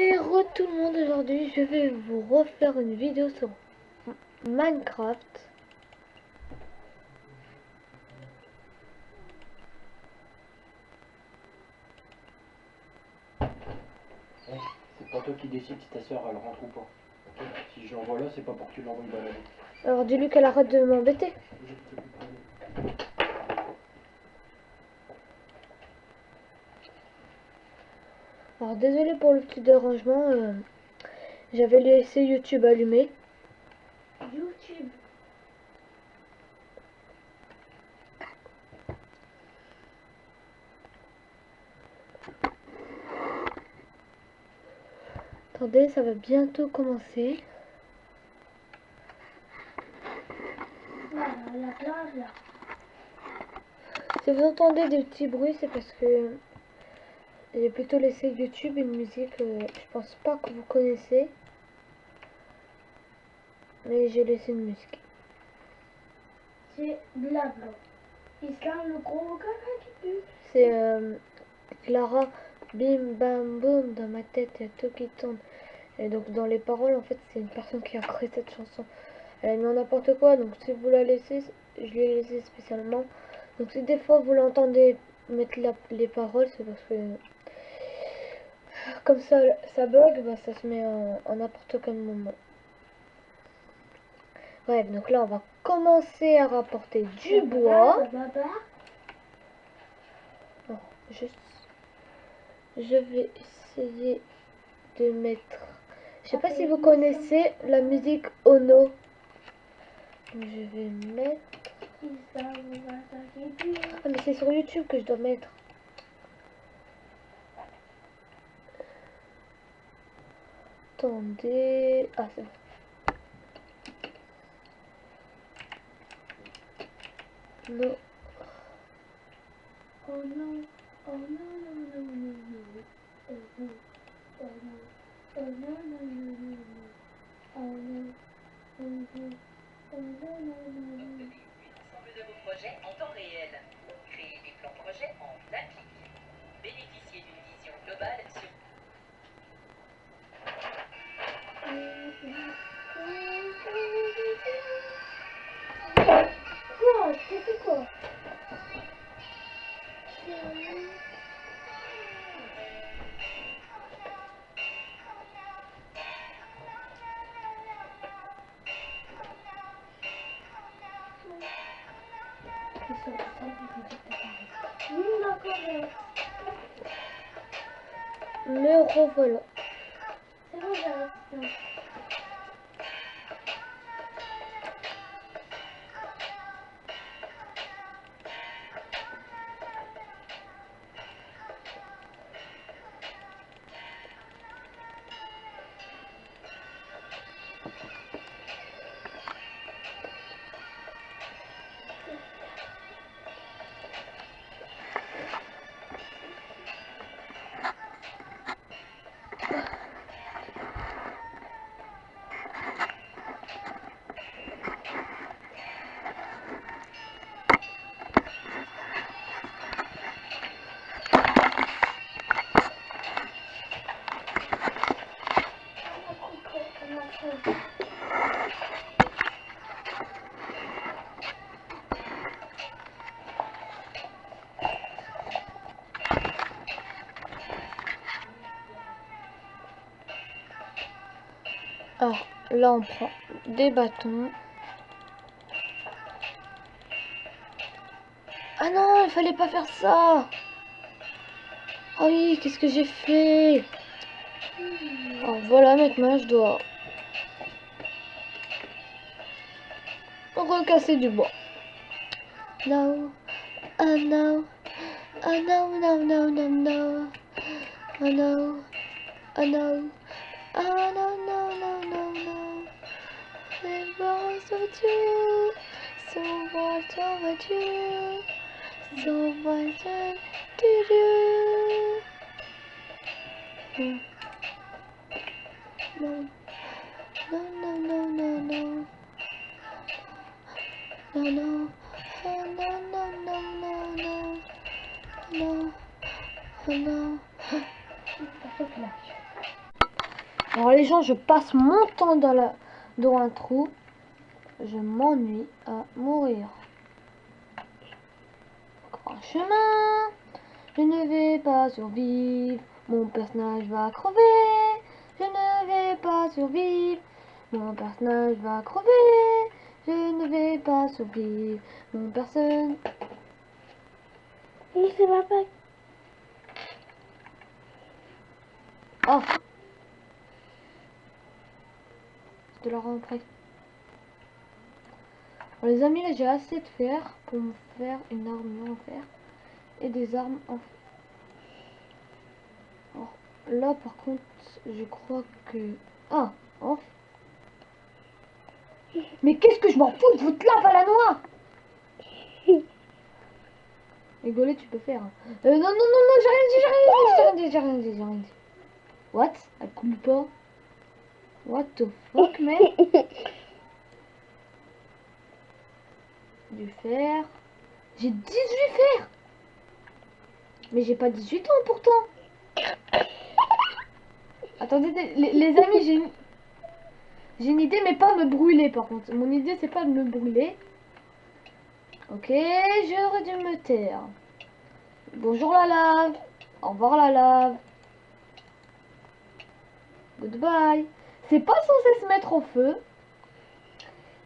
Et re tout le monde, aujourd'hui je vais vous refaire une vidéo sur Minecraft. C'est pas toi qui décide si ta soeur elle rentre ou pas. Si je l'envoie là, c'est pas pour que tu l'envoies balader. Alors dis-lui qu'elle arrête de m'embêter. Je peux plus parler. Alors désolé pour le petit dérangement, euh, j'avais laissé YouTube allumé. YouTube. Attendez, ça va bientôt commencer. Voilà, la plage là. Si vous entendez des petits bruits, c'est parce que j'ai plutôt laissé YouTube une musique, euh, je pense pas que vous connaissez. Mais j'ai laissé une musique. C'est blabla. Islam le gros caca qui pue. C'est euh, Clara, bim bam boum, dans ma tête, il y a tout qui tourne. Et donc dans les paroles, en fait, c'est une personne qui a créé cette chanson. Elle a mis en n'importe quoi, donc si vous la laissez, je l'ai laissé spécialement. Donc si des fois vous l'entendez mettre la- les paroles, c'est parce que comme ça, ça bug, bah, ça se met en n'importe quel moment. Ouais, donc là on va commencer à rapporter du bois. Juste, je vais essayer de mettre. Je sais pas si vous connaissez la musique Ono. Je vais mettre. Ah, mais c'est sur YouTube que je dois mettre. Attendez. Ah, c'est bon. Non. D'accord. mais Me revoilà. Alors, là, on prend des bâtons. Ah non, il fallait pas faire ça. Ah oui, qu'est-ce que j'ai fait? Alors voilà, maintenant je dois recasser du bois. No, oh no, oh no, no, no, no, no, oh no, oh no. Oh no no no Was overdue So much overdue So much do Hmm. No No no no no no No no Oh no no no no no No Oh no Alors les gens, je passe mon temps dans, la, dans un trou. Je m'ennuie à mourir. Un chemin. Je ne vais pas survivre. Mon personnage va crever. Je ne vais pas survivre. Mon personnage va crever. Je ne vais pas survivre. Mon personne. Mais c'est pas pas. Oh Je te la rends. Les amis, là j'ai assez de fer pour me faire une armure en fer et des armes en fer. Alors, là par contre, je crois que... Ah oh. Mais qu'est-ce que je m'en fous de votre lave à la noix Rigoler, tu peux faire. hein. Euh, non, non, non, non, j'ai rien dit, j'ai rien dit, j'ai rien dit, j'ai rien dit. What? Elle coule pas What the fuck, man Du fer. J'ai 18 fer Mais j'ai pas 18 ans pourtant Attendez, les, les amis, j'ai une... J'ai une idée, mais pas me brûler par contre. Mon idée, c'est pas de me brûler. Ok, j'aurais dû me taire. Bonjour la lave. Au revoir la lave. Goodbye. C'est pas censé se mettre au feu.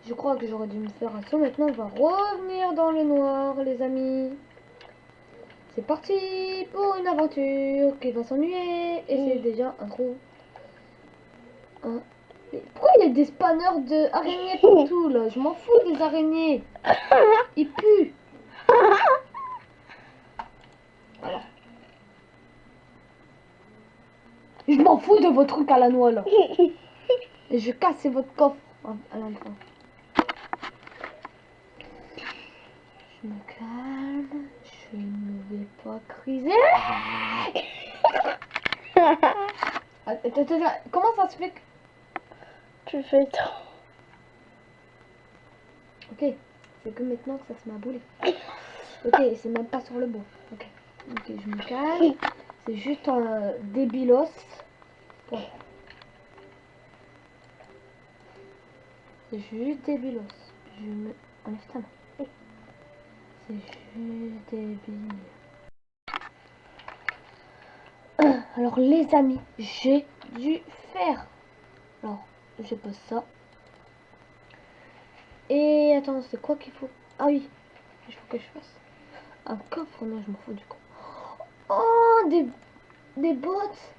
Je crois que j'aurais dû me faire un saut. Maintenant, on va revenir dans le noir, les amis. C'est parti pour une aventure qui va s'ennuyer. Et c'est déjà un trou. Pourquoi il y a des spanners de araignées partout là? Je m'en fous des araignées. Ils puent. Voilà. Je m'en fous de vos trucs à la noix là. Et je casse votre coffre hein, à la fin. Je me calme. Je ne vais pas criser. Attends, attends, attends, comment ça se fait que... Tu fais trop. Ok, c'est que maintenant que ça se m'a boulé. Ok, c'est même pas sur le bois. Ok, ok, je me calme. C'est juste un débilos. Bon. C'est juste débilos. Je me... Enlève ta main. Alors les amis, j'ai dû faire. Alors, je pose ça. Et attends, c'est quoi qu'il faut? Ah oui, il faut que je fasse un coffre. Non, je m'en fous du coup. Oh, des, des bottes.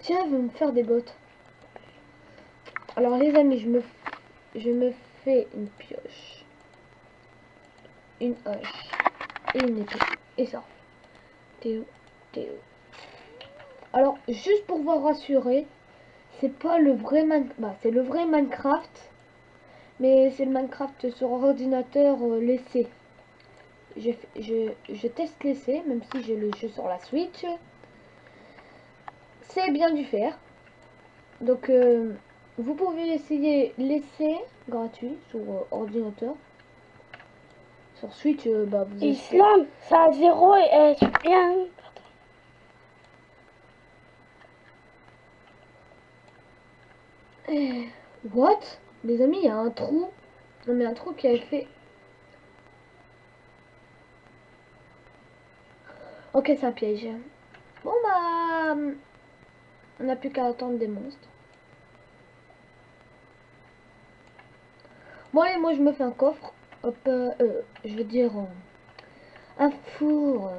Tiens, je vais me faire des bottes. Alors les amis, je me, je me fais une pioche, une hache et une épée. Et ça. Théo, Théo. Alors, juste pour vous rassurer, c'est pas le vrai Man... Bah, c'est le vrai Minecraft. Mais c'est le Minecraft sur ordinateur euh, laissé. Je, je, je teste l'essai, même si j'ai le jeu sur la Switch. C'est bien du faire. Donc, euh, vous pouvez essayer l'essai gratuit sur euh, ordinateur. Sur Switch, euh, bah, vous Islam, ça a zéro et est bien. What? Les amis, il y a un trou. Non mais un trou qui avait fait... Ok, c'est un piège. Bon bah... On n'a plus qu'à attendre des monstres. Bon allez, moi je me fais un coffre. Hop, euh, euh, je veux dire... euh, un four.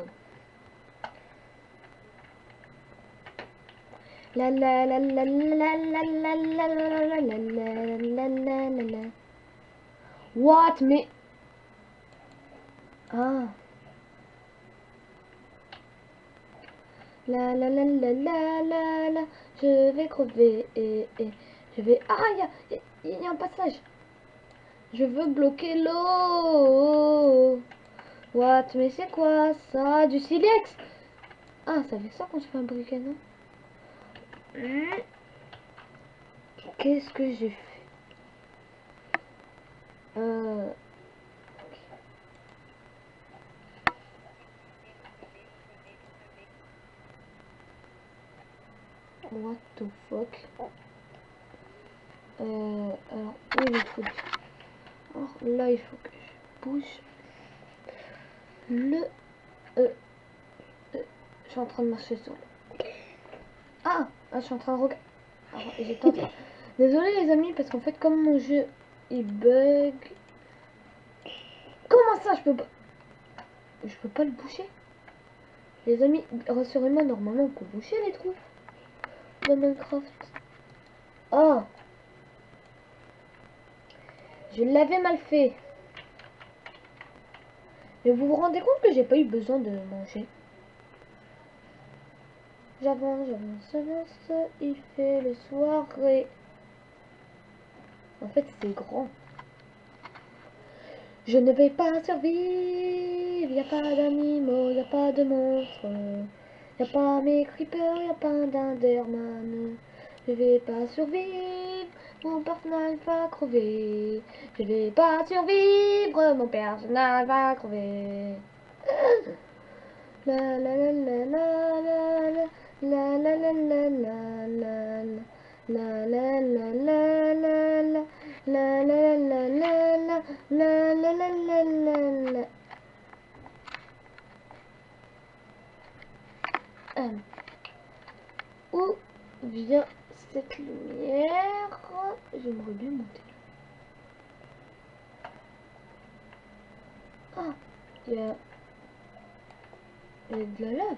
La la la la la la la la la la la la. What mais ah la la la la la la la je vais crever et, et je vais ah il y il y a un passage je veux bloquer l'eau. What mais c'est quoi ça? Du silex. Ah ça fait ça quand je fais un briquet non? Hmm. Qu'est-ce que j'ai fait? Euh... What the fuck? Euh, Alors, où est Alors là, il faut que je bouge le... Euh, euh, je suis en train de marcher sur le... Ah, ah, je suis en train de regarder. Désolé les amis, parce qu'en fait, comme mon jeu, il bug... Comment ça, je peux pas... Je peux pas le boucher? Les amis, rassurez-moi, normalement, on peut boucher les trous de Minecraft. Oh Je l'avais mal fait. Mais vous vous rendez compte que j'ai pas eu besoin de manger J'avance, j'avance, j'avance, il fait le soirée. En fait, c'est grand. Je ne vais pas survivre, y a pas d'animaux, y a pas de monstres. Y a pas mes creepers, y a pas d'Enderman. Je vais pas survivre, mon personnage va crever. Je vais pas survivre, mon personnage va crever. La la la la la la la la la la la la la La la la la la la la la la la la la la la la la Hum. Où vient lumière J'aimerais bien monter. Ah, il y a... Il y a de la lave.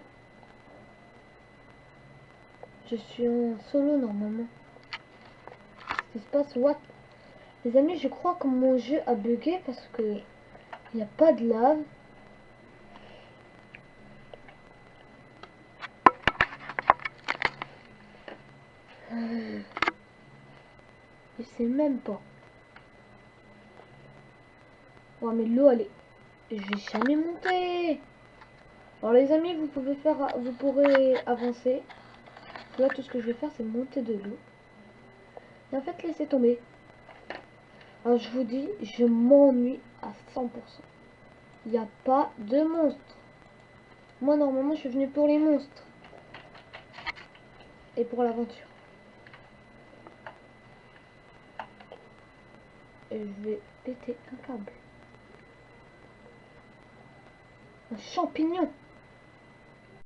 Je suis en solo normalement. Qu'est-ce qui se passe What? Les amis, je crois que mon jeu a bugué parce que il n'y a pas de lave. Euh, Je même pas. Mais l'eau elle est... Je vais jamais monter. Alors les amis, vous pouvez faire, vous pourrez avancer. Là, tout ce que je vais faire, c'est monter de l'eau. Et en fait, laissez tomber. Alors, je vous dis, je m'ennuie à 100%. Il n'y a pas de monstres. Moi, normalement, je suis venu pour les monstres. Et pour l'aventure. Et je vais péter un câble. Un champignon